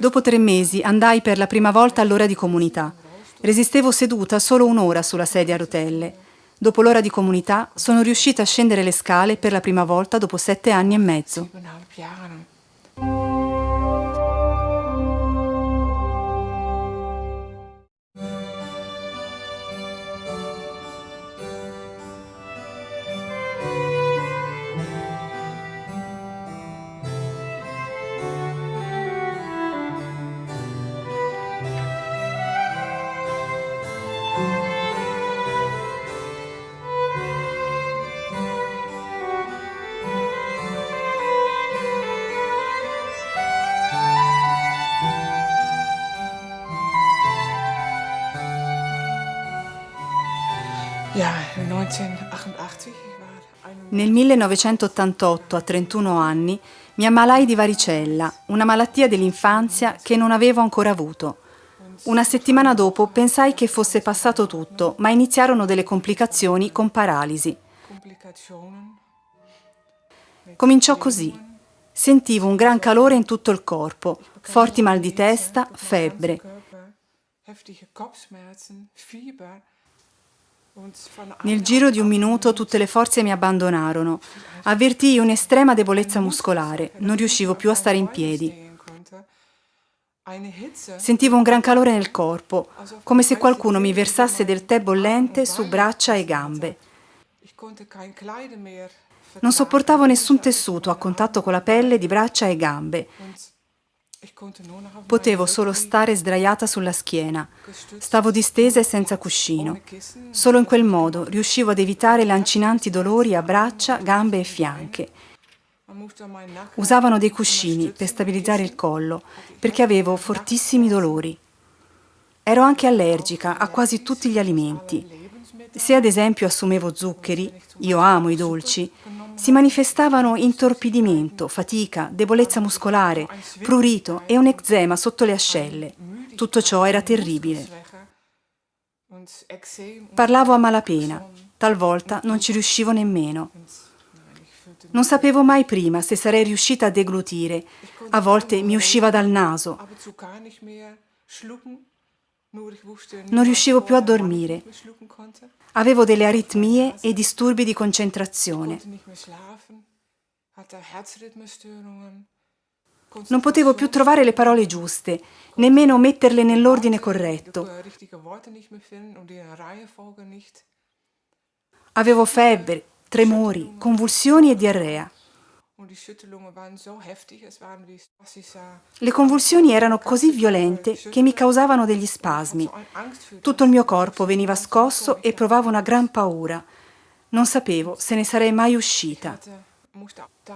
Dopo tre mesi andai per la prima volta all'ora di comunità. Resistevo seduta solo un'ora sulla sedia a rotelle. Dopo l'ora di comunità sono riuscita a scendere le scale per la prima volta dopo sette anni e mezzo. Nel 1988, a 31 anni, mi ammalai di varicella, una malattia dell'infanzia che non avevo ancora avuto. Una settimana dopo pensai che fosse passato tutto, ma iniziarono delle complicazioni con paralisi. Cominciò così. Sentivo un gran calore in tutto il corpo, forti mal di testa, febbre. Nel giro di un minuto tutte le forze mi abbandonarono. Avvertii un'estrema debolezza muscolare, non riuscivo più a stare in piedi. Sentivo un gran calore nel corpo, come se qualcuno mi versasse del tè bollente su braccia e gambe. Non sopportavo nessun tessuto a contatto con la pelle di braccia e gambe. Potevo solo stare sdraiata sulla schiena. Stavo distesa e senza cuscino. Solo in quel modo riuscivo ad evitare lancinanti dolori a braccia, gambe e fianche. Usavano dei cuscini per stabilizzare il collo, perché avevo fortissimi dolori. Ero anche allergica a quasi tutti gli alimenti. Se ad esempio assumevo zuccheri, io amo i dolci, si manifestavano intorpidimento, fatica, debolezza muscolare, prurito e un eczema sotto le ascelle. Tutto ciò era terribile. Parlavo a malapena, talvolta non ci riuscivo nemmeno. Non sapevo mai prima se sarei riuscita a deglutire, a volte mi usciva dal naso. Non riuscivo più a dormire. Avevo delle aritmie e disturbi di concentrazione. Non potevo più trovare le parole giuste, nemmeno metterle nell'ordine corretto. Avevo febbre, tremori, convulsioni e diarrea. Le convulsioni erano così violente che mi causavano degli spasmi. Tutto il mio corpo veniva scosso e provavo una gran paura. Non sapevo se ne sarei mai uscita.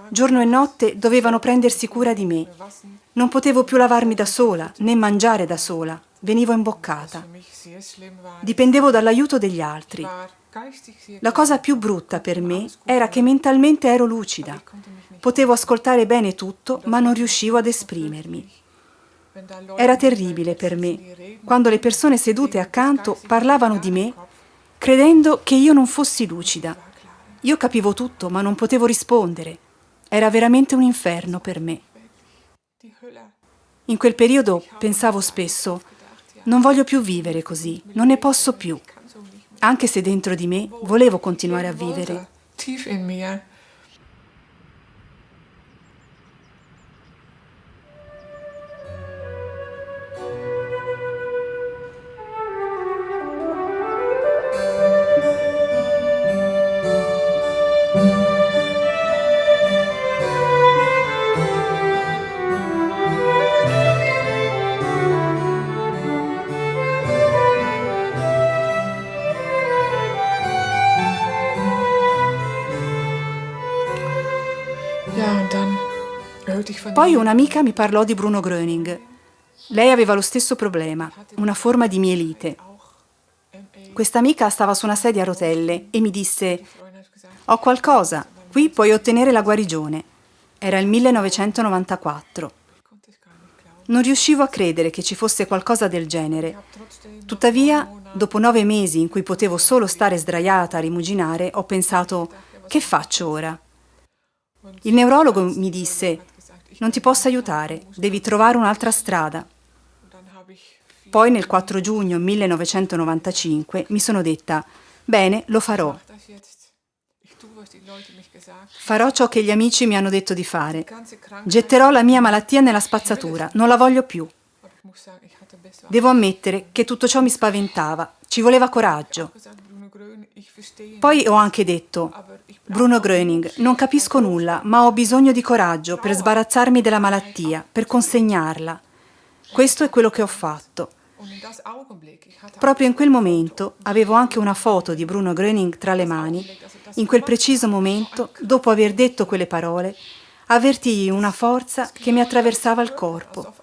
Giorno e notte dovevano prendersi cura di me. Non potevo più lavarmi da sola, né mangiare da sola. Venivo imboccata. Dipendevo dall'aiuto degli altri. La cosa più brutta per me era che mentalmente ero lucida. Potevo ascoltare bene tutto, ma non riuscivo ad esprimermi. Era terribile per me, quando le persone sedute accanto parlavano di me, credendo che io non fossi lucida. Io capivo tutto, ma non potevo rispondere. Era veramente un inferno per me. In quel periodo pensavo spesso, non voglio più vivere così, non ne posso più. Anche se dentro di me volevo continuare a vivere. Poi un'amica mi parlò di Bruno Gröning. Lei aveva lo stesso problema, una forma di mielite. Questa amica stava su una sedia a rotelle e mi disse «Ho qualcosa, qui puoi ottenere la guarigione». Era il 1994. Non riuscivo a credere che ci fosse qualcosa del genere. Tuttavia, dopo nove mesi in cui potevo solo stare sdraiata a rimuginare, ho pensato «Che faccio ora?» Il neurologo mi disse Non ti posso aiutare, devi trovare un'altra strada. Poi nel 4 giugno 1995 mi sono detta, bene, lo farò. Farò ciò che gli amici mi hanno detto di fare. Getterò la mia malattia nella spazzatura, non la voglio più. Devo ammettere che tutto ciò mi spaventava, ci voleva coraggio. Poi ho anche detto, Bruno Gröning, non capisco nulla, ma ho bisogno di coraggio per sbarazzarmi della malattia, per consegnarla. Questo è quello che ho fatto. Proprio in quel momento avevo anche una foto di Bruno Gröning tra le mani. In quel preciso momento, dopo aver detto quelle parole, avvertii una forza che mi attraversava il corpo.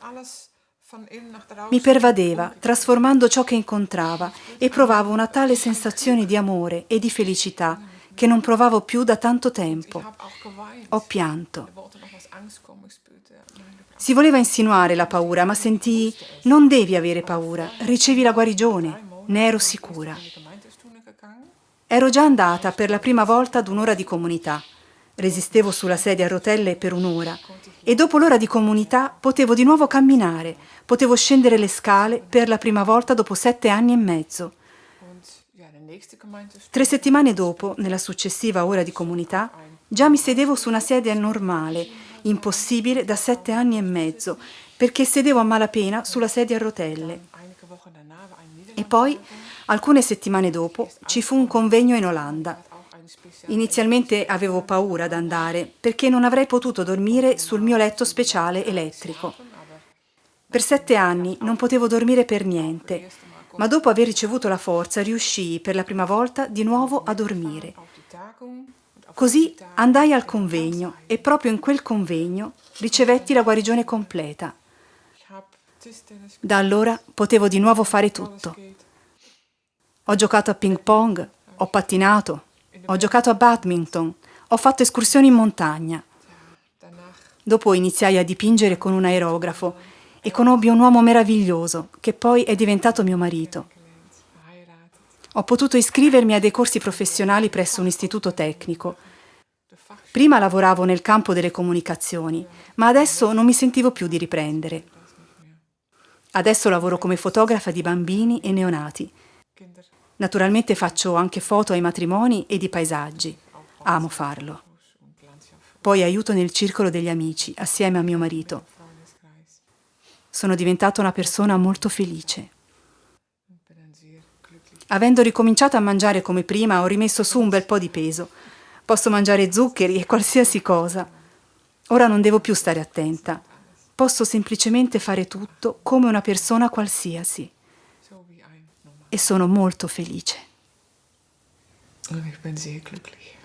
Mi pervadeva, trasformando ciò che incontrava, e provavo una tale sensazione di amore e di felicità che non provavo più da tanto tempo. Ho pianto. Si voleva insinuare la paura, ma sentii, non devi avere paura, ricevi la guarigione, ne ero sicura. Ero già andata per la prima volta ad un'ora di comunità. Resistevo sulla sedia a rotelle per un'ora e dopo l'ora di comunità potevo di nuovo camminare, potevo scendere le scale per la prima volta dopo sette anni e mezzo. Tre settimane dopo, nella successiva ora di comunità, già mi sedevo su una sedia normale, impossibile da sette anni e mezzo, perché sedevo a malapena sulla sedia a rotelle. E poi, alcune settimane dopo, ci fu un convegno in Olanda. Inizialmente avevo paura ad andare perché non avrei potuto dormire sul mio letto speciale elettrico. Per sette anni non potevo dormire per niente, ma dopo aver ricevuto la forza riuscii per la prima volta di nuovo a dormire. Così andai al convegno e proprio in quel convegno ricevetti la guarigione completa. Da allora potevo di nuovo fare tutto. Ho giocato a ping pong, ho pattinato, ho giocato a badminton, ho fatto escursioni in montagna. Dopo iniziai a dipingere con un aerografo e conobbi un uomo meraviglioso che poi è diventato mio marito. Ho potuto iscrivermi a dei corsi professionali presso un istituto tecnico. Prima lavoravo nel campo delle comunicazioni, ma adesso non mi sentivo più di riprendere. Adesso lavoro come fotografa di bambini e neonati Naturalmente faccio anche foto ai matrimoni e di paesaggi. Amo farlo. Poi aiuto nel circolo degli amici, assieme a mio marito. Sono diventata una persona molto felice. Avendo ricominciato a mangiare come prima, ho rimesso su un bel po' di peso. Posso mangiare zuccheri e qualsiasi cosa. Ora non devo più stare attenta. Posso semplicemente fare tutto come una persona qualsiasi e sono molto felice. Ich bin sehr glücklich.